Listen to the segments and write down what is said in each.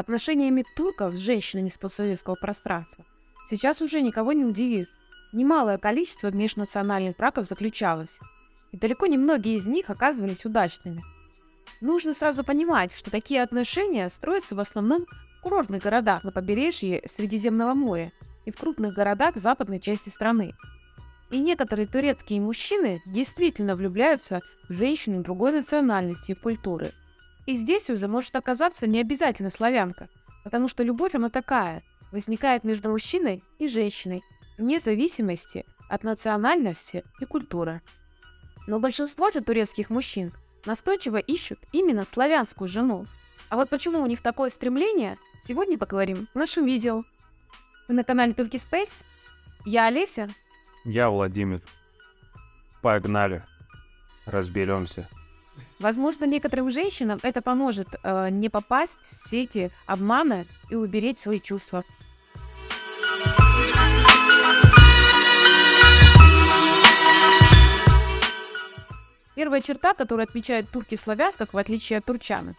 отношениями турков с женщинами с постсоветского пространства сейчас уже никого не удивит. Немалое количество межнациональных браков заключалось, и далеко не многие из них оказывались удачными. Нужно сразу понимать, что такие отношения строятся в основном в курортных городах на побережье Средиземного моря и в крупных городах западной части страны. И некоторые турецкие мужчины действительно влюбляются в женщину другой национальности и культуры. И здесь уже может оказаться не обязательно славянка, потому что любовь она такая, возникает между мужчиной и женщиной, вне зависимости от национальности и культуры. Но большинство же турецких мужчин настойчиво ищут именно славянскую жену. А вот почему у них такое стремление, сегодня поговорим в нашем видео. Вы на канале Turkey Space? Я Олеся, я Владимир. Погнали. Разберемся. Возможно, некоторым женщинам это поможет э, не попасть в сети обмана и уберечь свои чувства. Первая черта, которую отмечают турки в славянках, в отличие от турчанок.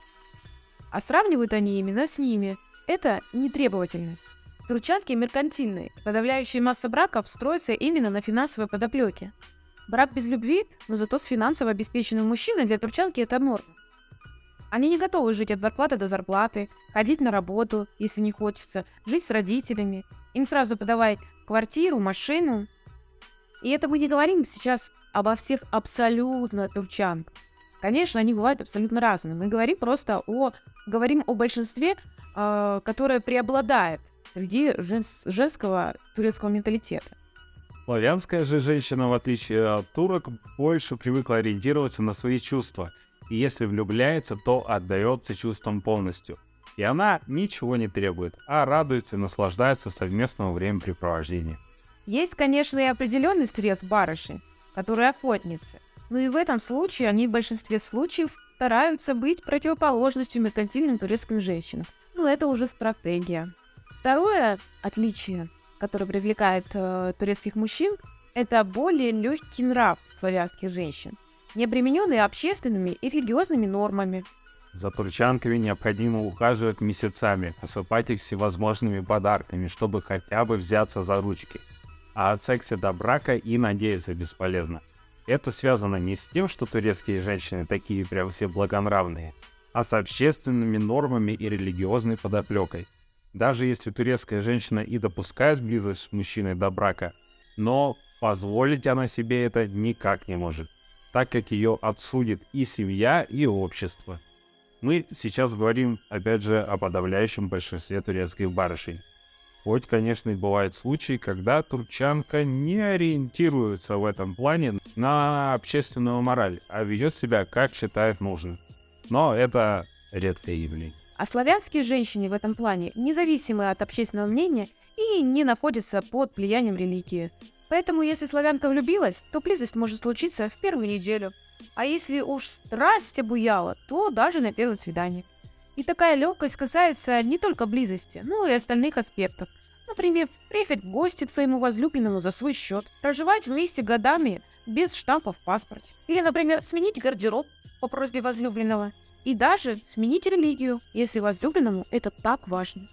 А сравнивают они именно с ними. Это нетребовательность. Турчанки меркантильные. Подавляющая масса браков строится именно на финансовой подоплеке. Брак без любви, но зато с финансово обеспеченным мужчиной для турчанки это норма. Они не готовы жить от зарплаты до зарплаты, ходить на работу, если не хочется, жить с родителями. Им сразу подавай квартиру, машину. И это мы не говорим сейчас обо всех абсолютно турчанках. Конечно, они бывают абсолютно разные. Мы говорим просто о, говорим о большинстве, э, которое преобладает среди женс- женского турецкого менталитета. Славянская же женщина, в отличие от турок, больше привыкла ориентироваться на свои чувства, и если влюбляется, то отдается чувствам полностью. И она ничего не требует, а радуется и наслаждается совместного времяпрепровождения. Есть, конечно, и определенный стресс барыши, которые охотницы. Но и в этом случае они в большинстве случаев стараются быть противоположностью меркантильным турецким женщинам. Но это уже стратегия. Второе отличие, которое привлекает э, турецких мужчин, это более легкий нрав славянских женщин, не обремененный общественными и религиозными нормами. За турчанками необходимо ухаживать месяцами, осыпать их всевозможными подарками, чтобы хотя бы взяться за ручки. А от секса до брака и надеяться бесполезно. Это связано не с тем, что турецкие женщины такие прям все благонравные, а с общественными нормами и религиозной подоплекой – даже если турецкая женщина и допускает близость с мужчиной до брака, но позволить она себе это никак не может, так как ее отсудит и семья, и общество. Мы сейчас говорим, опять же, о подавляющем большинстве турецких барышей. Хоть, конечно, и бывают случаи, когда турчанка не ориентируется в этом плане на общественную мораль, а ведет себя как считает нужным. Но это редкое явление. А славянские женщины в этом плане независимы от общественного мнения и не находятся под влиянием религии. Поэтому, если славянка влюбилась, то близость может случиться в первую неделю. А если уж страсть обуяла, то даже на первом свидании. И такая легкость касается не только близости, но и остальных аспектов. Например, приехать в гости к своему возлюбленному за свой счет, проживать вместе годами без штампа в паспорте. Или, например, сменить гардероб по просьбе возлюбленного. И даже сменить религию, если возлюбленному это так важно.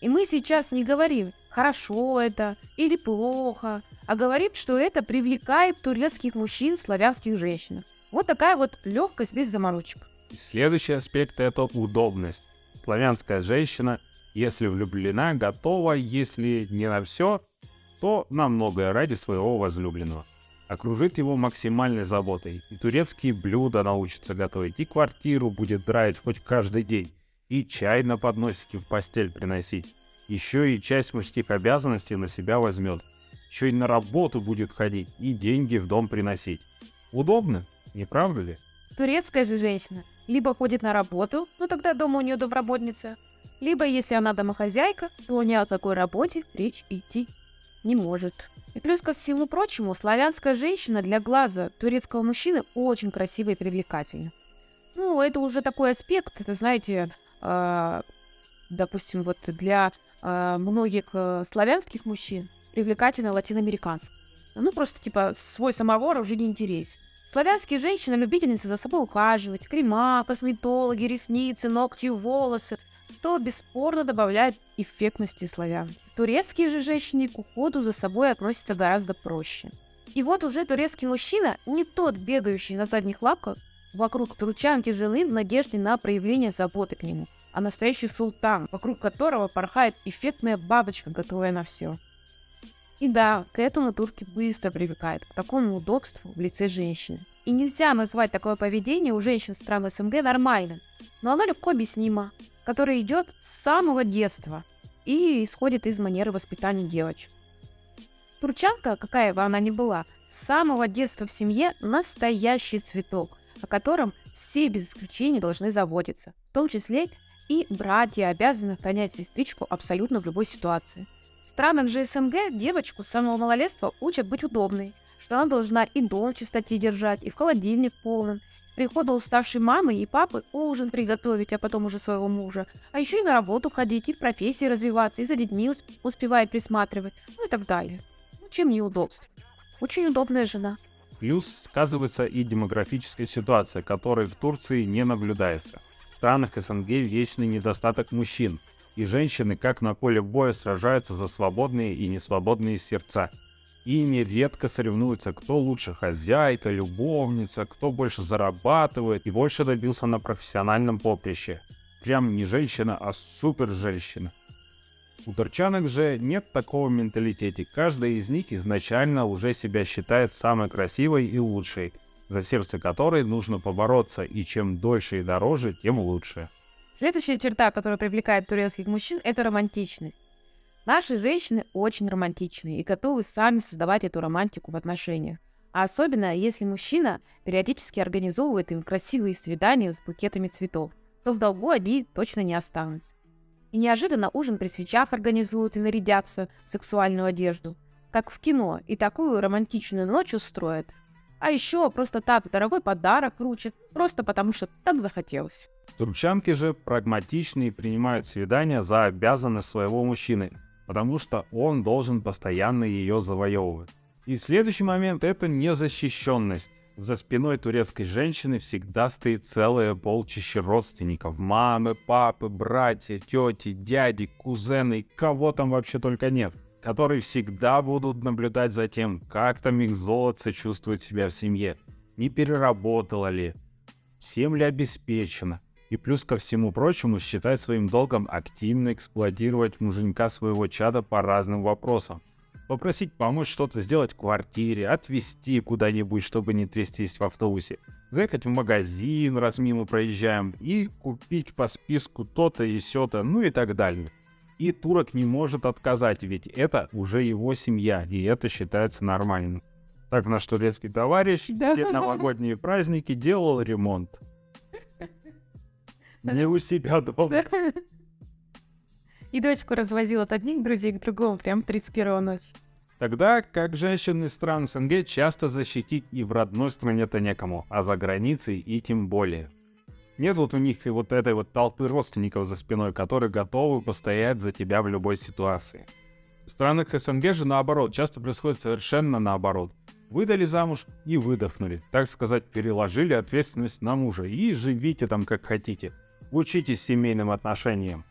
И мы сейчас не говорим, хорошо это или плохо, а говорим, что это привлекает турецких мужчин славянских женщин. Вот такая вот легкость без заморочек. Следующий аспект это удобность. Славянская женщина, если влюблена, готова, если не на все, то на многое ради своего возлюбленного окружит его максимальной заботой. И турецкие блюда научится готовить, и квартиру будет драить хоть каждый день, и чай на подносике в постель приносить. Еще и часть мужских обязанностей на себя возьмет. Еще и на работу будет ходить, и деньги в дом приносить. Удобно, не правда ли? Турецкая же женщина либо ходит на работу, но тогда дома у нее домработница, либо если она домохозяйка, то ни о какой работе речь идти не может. И плюс ко всему прочему, славянская женщина для глаза турецкого мужчины очень красивая и привлекательна. Ну, это уже такой аспект, это, знаете, э, допустим, вот для э, многих э, славянских мужчин привлекательна латиноамериканская. Ну, просто, типа, свой самовар уже не интересен. Славянские женщины любительницы за собой ухаживать. Крема, косметологи, ресницы, ногти, волосы. Что бесспорно добавляет эффектности славянки. Турецкие же женщины к уходу за собой относятся гораздо проще. И вот уже турецкий мужчина не тот, бегающий на задних лапках вокруг турчанки жены в надежде на проявление заботы к нему, а настоящий султан, вокруг которого порхает эффектная бабочка, готовая на все. И да, к этому турки быстро привыкают, к такому удобству в лице женщины. И нельзя назвать такое поведение у женщин стран СНГ нормальным, но оно легко объяснимо, которое идет с самого детства и исходит из манеры воспитания девочек. Турчанка, какая бы она ни была, с самого детства в семье настоящий цветок, о котором все без исключения должны заботиться, в том числе и братья обязаны охранять сестричку абсолютно в любой ситуации – странах же СНГ девочку с самого малолетства учат быть удобной, что она должна и дом в чистоте держать, и в холодильник полным, прихода уставшей мамы и папы ужин приготовить, а потом уже своего мужа, а еще и на работу ходить, и в профессии развиваться, и за детьми усп- успевает присматривать, ну и так далее. Ну, чем неудобство? Очень удобная жена. Плюс сказывается и демографическая ситуация, которой в Турции не наблюдается. В странах СНГ вечный недостаток мужчин – и женщины, как на поле боя, сражаются за свободные и несвободные сердца. И нередко соревнуются, кто лучше хозяйка, любовница, кто больше зарабатывает и больше добился на профессиональном поприще. Прям не женщина, а супер женщина. У турчанок же нет такого менталитета. Каждая из них изначально уже себя считает самой красивой и лучшей, за сердце которой нужно побороться, и чем дольше и дороже, тем лучше. Следующая черта, которая привлекает турецких мужчин, это романтичность. Наши женщины очень романтичные и готовы сами создавать эту романтику в отношениях. А особенно, если мужчина периодически организовывает им красивые свидания с букетами цветов, то в долгу они точно не останутся. И неожиданно ужин при свечах организуют и нарядятся в сексуальную одежду, как в кино, и такую романтичную ночь устроят. А еще просто так дорогой подарок вручат, просто потому что так захотелось. Турчанки же прагматичны и принимают свидания за обязанность своего мужчины, потому что он должен постоянно ее завоевывать. И следующий момент — это незащищенность. За спиной турецкой женщины всегда стоит целое полчище родственников. Мамы, папы, братья, тети, дяди, кузены, кого там вообще только нет. Которые всегда будут наблюдать за тем, как там их золото чувствует себя в семье. Не переработала ли, всем ли обеспечено, и плюс ко всему прочему считает своим долгом активно эксплуатировать муженька своего чада по разным вопросам. Попросить помочь что-то сделать в квартире, отвезти куда-нибудь, чтобы не трястись в автобусе, заехать в магазин, раз мимо проезжаем, и купить по списку то-то и сё-то, ну и так далее. И турок не может отказать, ведь это уже его семья, и это считается нормальным. Так наш турецкий товарищ Да. все новогодние праздники делал ремонт. Не у себя дома. И дочку развозил от одних друзей к другому, прям 31 ночи. Тогда как женщины стран СНГ часто защитить и в родной стране-то некому, а за границей и тем более. Нет вот у них и вот этой вот толпы родственников за спиной, которые готовы постоять за тебя в любой ситуации. В странах СНГ же наоборот, часто происходит совершенно наоборот. Выдали замуж и выдохнули, так сказать, переложили ответственность на мужа и живите там как хотите. Учитесь семейным отношениям.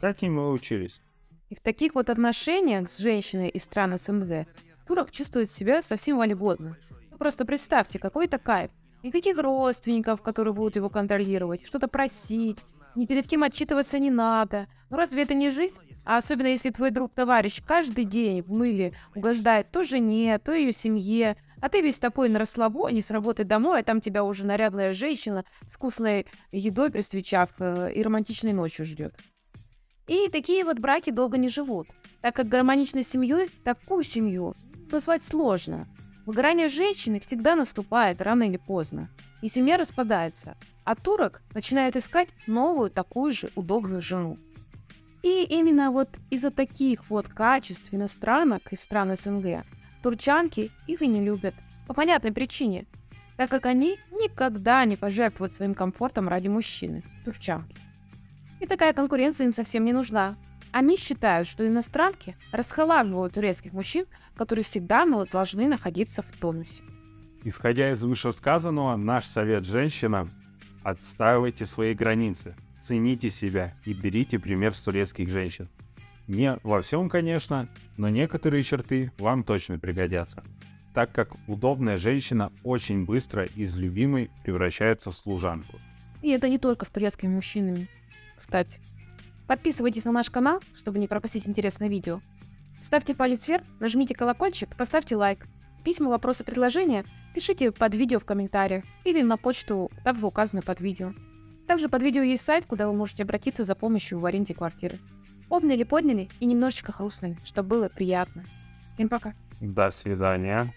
Как им вы учились? И в таких вот отношениях с женщиной из стран СНГ турок чувствует себя совсем вольготно. Вы просто представьте, какой это кайф. Никаких родственников, которые будут его контролировать, что-то просить, ни перед кем отчитываться не надо. Ну разве это не жизнь? А особенно если твой друг-товарищ каждый день в мыле угождает то жене, то ее семье, а ты весь такой на расслабоне с работы домой, а там тебя уже нарядная женщина с вкусной едой при свечах э, и романтичной ночью ждет. И такие вот браки долго не живут, так как гармоничной семьей такую семью назвать сложно. Выгорание женщины всегда наступает рано или поздно, и семья распадается, а турок начинает искать новую такую же удобную жену. И именно вот из-за таких вот качеств иностранок из стран СНГ турчанки их и не любят. По понятной причине, так как они никогда не пожертвуют своим комфортом ради мужчины, турчанки. И такая конкуренция им совсем не нужна. Они считают, что иностранки расхолаживают турецких мужчин, которые всегда должны находиться в тонусе. Исходя из вышесказанного, наш совет женщинам – отстаивайте свои границы. цените себя и берите пример с турецких женщин. Не во всем, конечно, но некоторые черты вам точно пригодятся, так как удобная женщина очень быстро из любимой превращается в служанку. И это не только с турецкими мужчинами, кстати. Подписывайтесь на наш канал, чтобы не пропустить интересное видео. Ставьте палец вверх, нажмите колокольчик, поставьте лайк. Письма, вопросы, предложения пишите под видео в комментариях или на почту, также указанную под видео. Также под видео есть сайт, куда вы можете обратиться за помощью в аренде квартиры. Обняли, подняли и немножечко хрустнули, чтобы было приятно. Всем пока. До свидания.